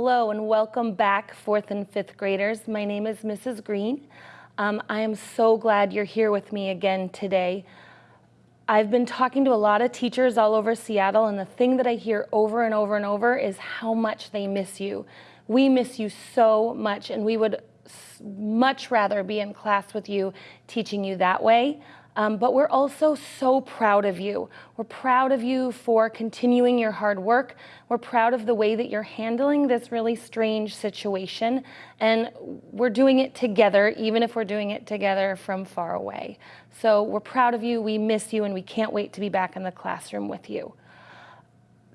Hello and welcome back, fourth and fifth graders. My name is Mrs. Green. Um, I am so glad you're here with me again today. I've been talking to a lot of teachers all over Seattle and the thing that I hear over and over and over is how much they miss you. We miss you so much and we would much rather be in class with you teaching you that way. Um, but we're also so proud of you. We're proud of you for continuing your hard work. We're proud of the way that you're handling this really strange situation. And we're doing it together, even if we're doing it together from far away. So we're proud of you, we miss you, and we can't wait to be back in the classroom with you.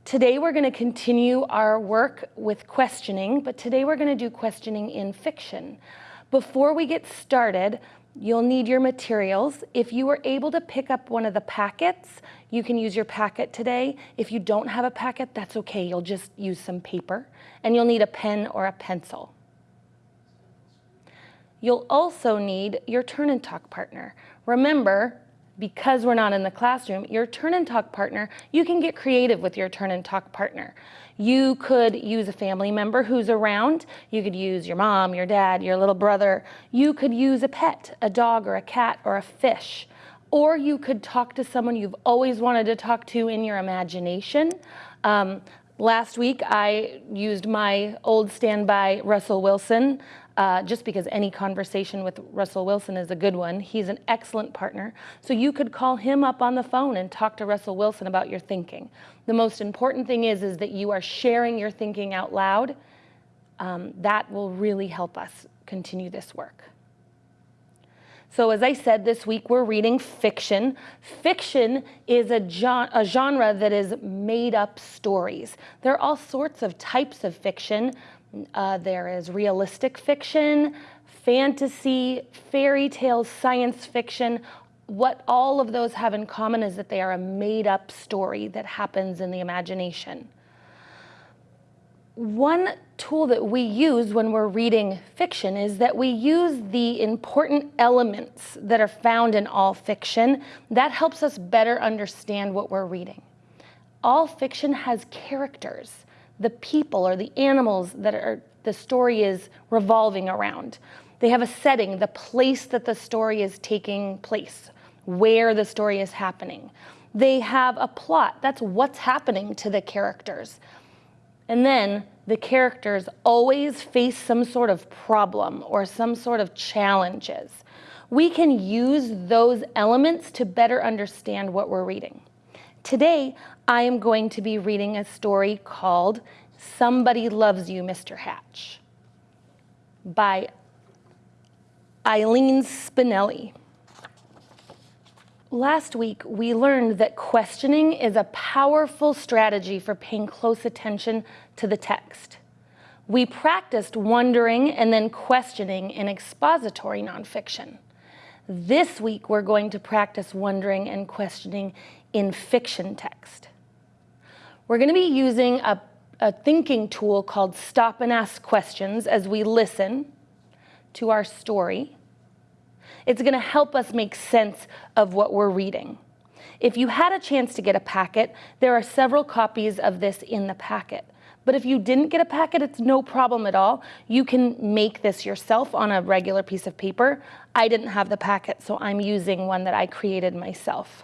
Today we're going to continue our work with questioning, but today we're going to do questioning in fiction. Before we get started, You'll need your materials. If you were able to pick up one of the packets, you can use your packet today. If you don't have a packet, that's okay. You'll just use some paper and you'll need a pen or a pencil. You'll also need your turn and talk partner. Remember, because we're not in the classroom, your turn and talk partner, you can get creative with your turn and talk partner. You could use a family member who's around. You could use your mom, your dad, your little brother. You could use a pet, a dog or a cat or a fish. Or you could talk to someone you've always wanted to talk to in your imagination. Um, last week, I used my old standby Russell Wilson uh, just because any conversation with Russell Wilson is a good one. He's an excellent partner. So you could call him up on the phone and talk to Russell Wilson about your thinking. The most important thing is, is that you are sharing your thinking out loud. Um, that will really help us continue this work. So as I said, this week we're reading fiction. Fiction is a, a, genre that is made up stories. There are all sorts of types of fiction, uh, there is realistic fiction, fantasy, fairy tales, science fiction. What all of those have in common is that they are a made up story that happens in the imagination. One tool that we use when we're reading fiction is that we use the important elements that are found in all fiction. That helps us better understand what we're reading. All fiction has characters the people or the animals that are, the story is revolving around. They have a setting, the place that the story is taking place, where the story is happening. They have a plot, that's what's happening to the characters. And then the characters always face some sort of problem or some sort of challenges. We can use those elements to better understand what we're reading. Today, I am going to be reading a story called Somebody Loves You, Mr. Hatch by Eileen Spinelli. Last week, we learned that questioning is a powerful strategy for paying close attention to the text. We practiced wondering and then questioning in expository nonfiction. This week, we're going to practice wondering and questioning in fiction text. We're going to be using a, a thinking tool called Stop and Ask Questions as we listen to our story. It's going to help us make sense of what we're reading. If you had a chance to get a packet, there are several copies of this in the packet. But if you didn't get a packet, it's no problem at all. You can make this yourself on a regular piece of paper. I didn't have the packet, so I'm using one that I created myself.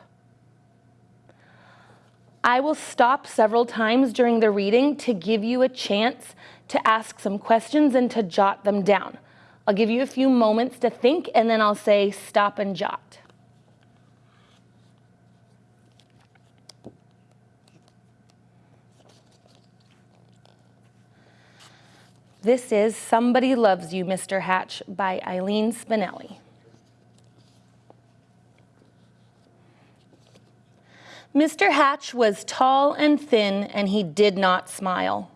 I will stop several times during the reading to give you a chance to ask some questions and to jot them down. I'll give you a few moments to think and then I'll say stop and jot. This is Somebody Loves You, Mr. Hatch by Eileen Spinelli. Mr. Hatch was tall and thin, and he did not smile.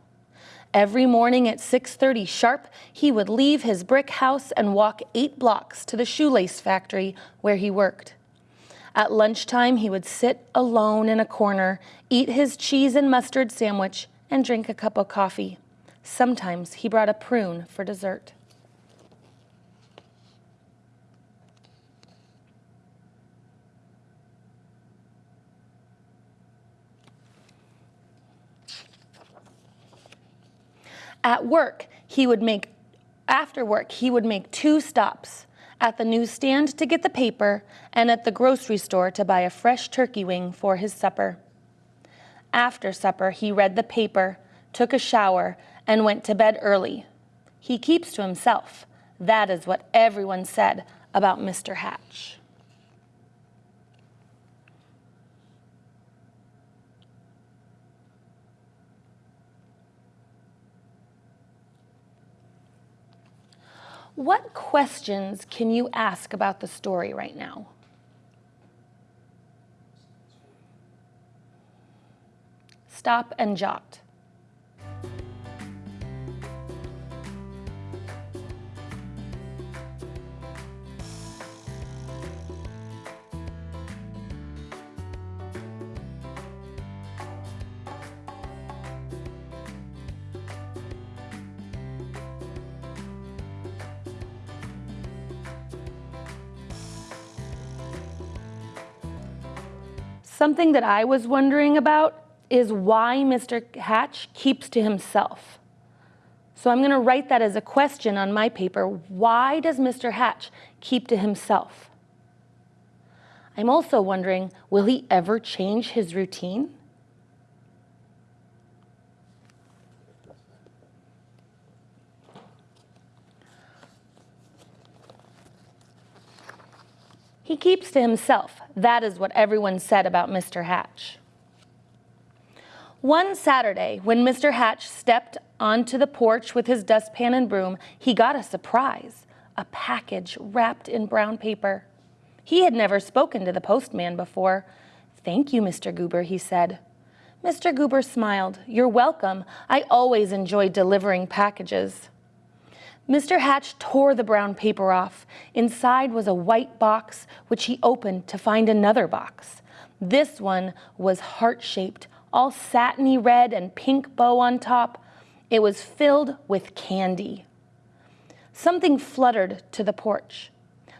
Every morning at 6.30 sharp, he would leave his brick house and walk eight blocks to the shoelace factory where he worked. At lunchtime, he would sit alone in a corner, eat his cheese and mustard sandwich, and drink a cup of coffee. Sometimes he brought a prune for dessert. At work, he would make, after work, he would make two stops at the newsstand to get the paper and at the grocery store to buy a fresh turkey wing for his supper. After supper, he read the paper, took a shower, and went to bed early. He keeps to himself. That is what everyone said about Mr. Hatch. What questions can you ask about the story right now? Stop and jot. Something that I was wondering about is why Mr. Hatch keeps to himself. So I'm going to write that as a question on my paper. Why does Mr. Hatch keep to himself? I'm also wondering, will he ever change his routine? He keeps to himself. That is what everyone said about Mr. Hatch. One Saturday, when Mr. Hatch stepped onto the porch with his dustpan and broom, he got a surprise, a package wrapped in brown paper. He had never spoken to the postman before. Thank you, Mr. Goober, he said. Mr. Goober smiled. You're welcome. I always enjoy delivering packages. Mr. Hatch tore the brown paper off. Inside was a white box, which he opened to find another box. This one was heart-shaped, all satiny red and pink bow on top. It was filled with candy. Something fluttered to the porch.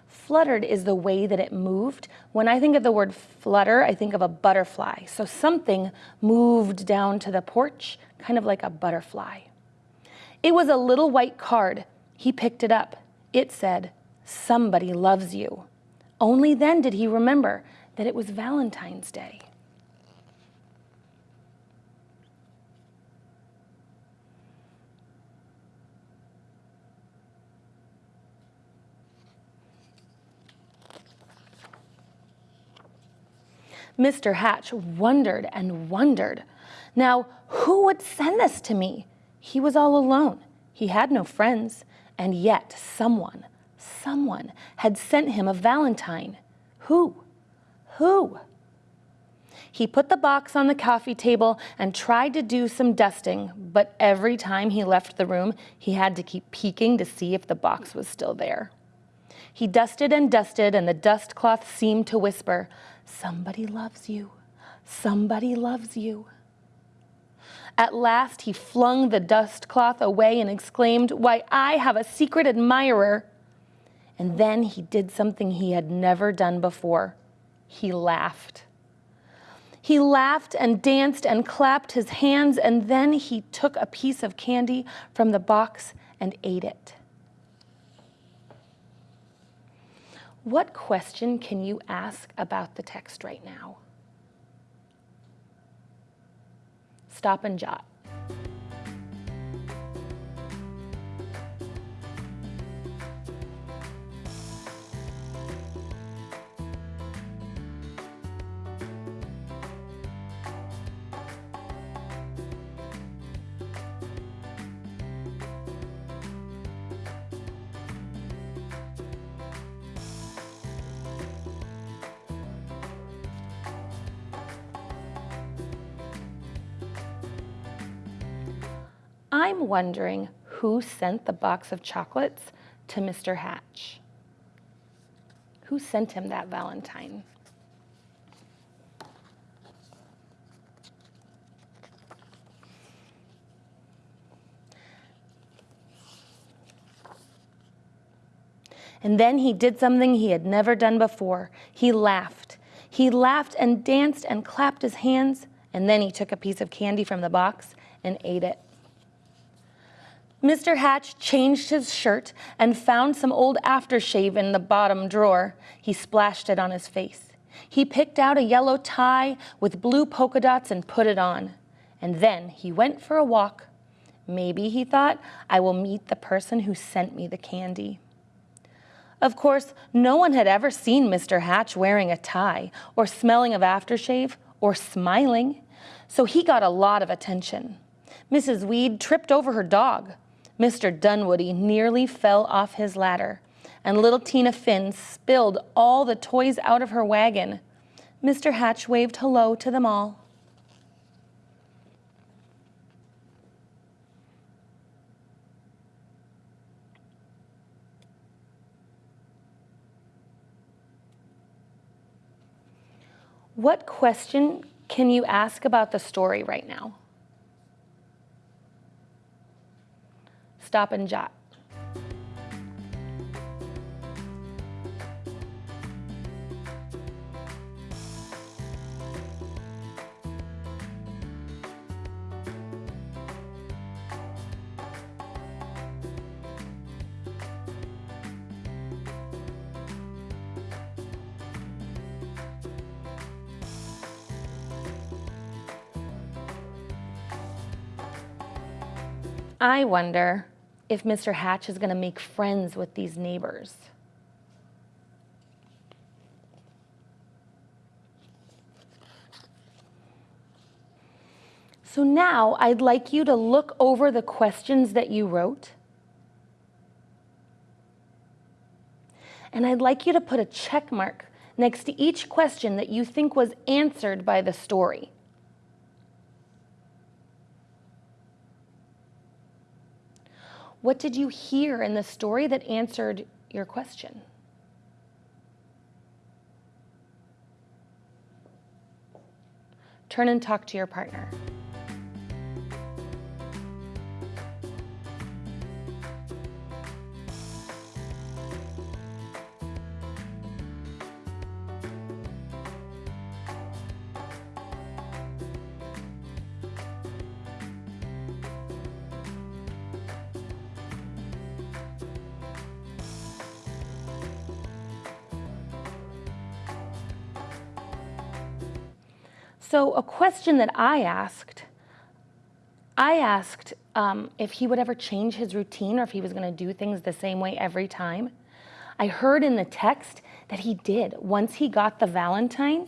Fluttered is the way that it moved. When I think of the word flutter, I think of a butterfly. So something moved down to the porch, kind of like a butterfly. It was a little white card. He picked it up. It said, somebody loves you. Only then did he remember that it was Valentine's Day. Mr. Hatch wondered and wondered. Now, who would send this to me? He was all alone. He had no friends, and yet someone, someone had sent him a valentine. Who? Who? He put the box on the coffee table and tried to do some dusting, but every time he left the room, he had to keep peeking to see if the box was still there. He dusted and dusted, and the dust cloth seemed to whisper, Somebody loves you. Somebody loves you. At last he flung the dust cloth away and exclaimed, Why, I have a secret admirer. And then he did something he had never done before. He laughed. He laughed and danced and clapped his hands, and then he took a piece of candy from the box and ate it. What question can you ask about the text right now? Stop and jot. I'm wondering who sent the box of chocolates to Mr. Hatch? Who sent him that Valentine? And then he did something he had never done before. He laughed. He laughed and danced and clapped his hands, and then he took a piece of candy from the box and ate it. Mr. Hatch changed his shirt and found some old aftershave in the bottom drawer. He splashed it on his face. He picked out a yellow tie with blue polka dots and put it on. And then he went for a walk. Maybe, he thought, I will meet the person who sent me the candy. Of course, no one had ever seen Mr. Hatch wearing a tie or smelling of aftershave or smiling, so he got a lot of attention. Mrs. Weed tripped over her dog. Mr. Dunwoody nearly fell off his ladder, and little Tina Finn spilled all the toys out of her wagon. Mr. Hatch waved hello to them all. What question can you ask about the story right now? Stop and jot. I wonder if Mr. Hatch is going to make friends with these neighbors. So now I'd like you to look over the questions that you wrote. And I'd like you to put a check mark next to each question that you think was answered by the story. What did you hear in the story that answered your question? Turn and talk to your partner. So a question that I asked, I asked um, if he would ever change his routine or if he was going to do things the same way every time. I heard in the text that he did. Once he got the Valentine,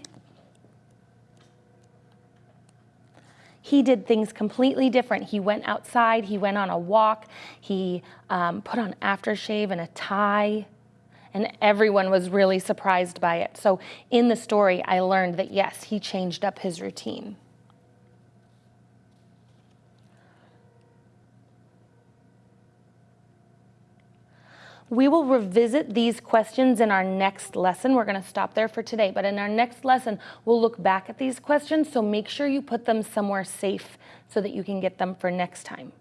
he did things completely different. He went outside, he went on a walk, he um, put on aftershave and a tie and everyone was really surprised by it. So in the story, I learned that yes, he changed up his routine. We will revisit these questions in our next lesson. We're going to stop there for today, but in our next lesson, we'll look back at these questions, so make sure you put them somewhere safe so that you can get them for next time.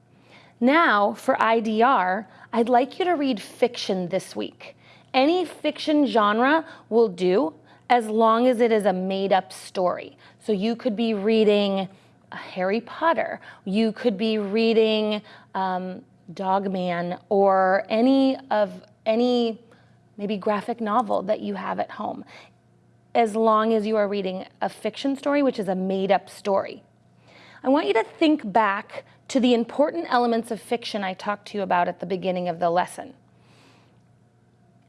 Now, for IDR, I'd like you to read fiction this week. Any fiction genre will do as long as it is a made up story. So you could be reading Harry Potter, you could be reading um, Dogman or any of any maybe graphic novel that you have at home, as long as you are reading a fiction story, which is a made up story. I want you to think back to the important elements of fiction I talked to you about at the beginning of the lesson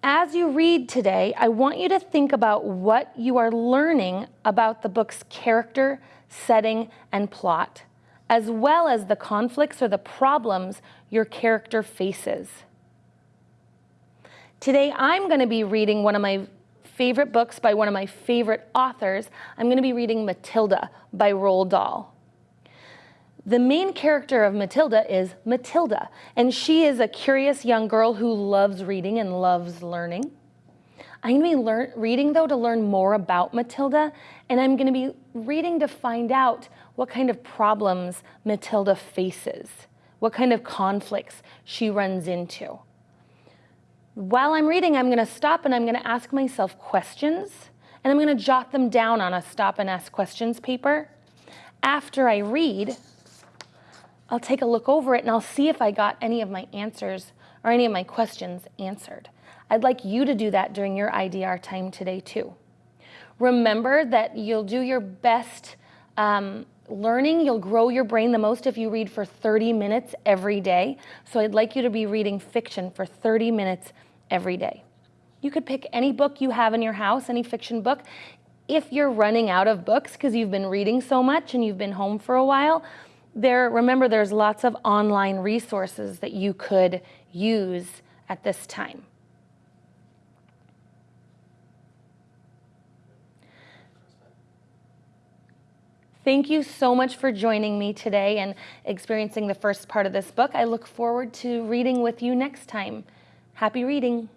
as you read today, I want you to think about what you are learning about the book's character, setting, and plot, as well as the conflicts or the problems your character faces. Today, I'm going to be reading one of my favorite books by one of my favorite authors. I'm going to be reading Matilda by Roald Dahl. The main character of Matilda is Matilda, and she is a curious young girl who loves reading and loves learning. I'm going to be reading, though, to learn more about Matilda, and I'm going to be reading to find out what kind of problems Matilda faces, what kind of conflicts she runs into. While I'm reading, I'm going to stop and I'm going to ask myself questions, and I'm going to jot them down on a stop and ask questions paper. After I read, I'll take a look over it and I'll see if I got any of my answers or any of my questions answered. I'd like you to do that during your IDR time today too. Remember that you'll do your best um, learning, you'll grow your brain the most if you read for 30 minutes every day. So I'd like you to be reading fiction for 30 minutes every day. You could pick any book you have in your house, any fiction book. If you're running out of books because you've been reading so much and you've been home for a while, there, remember there's lots of online resources that you could use at this time. Thank you so much for joining me today and experiencing the first part of this book. I look forward to reading with you next time. Happy reading.